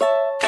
you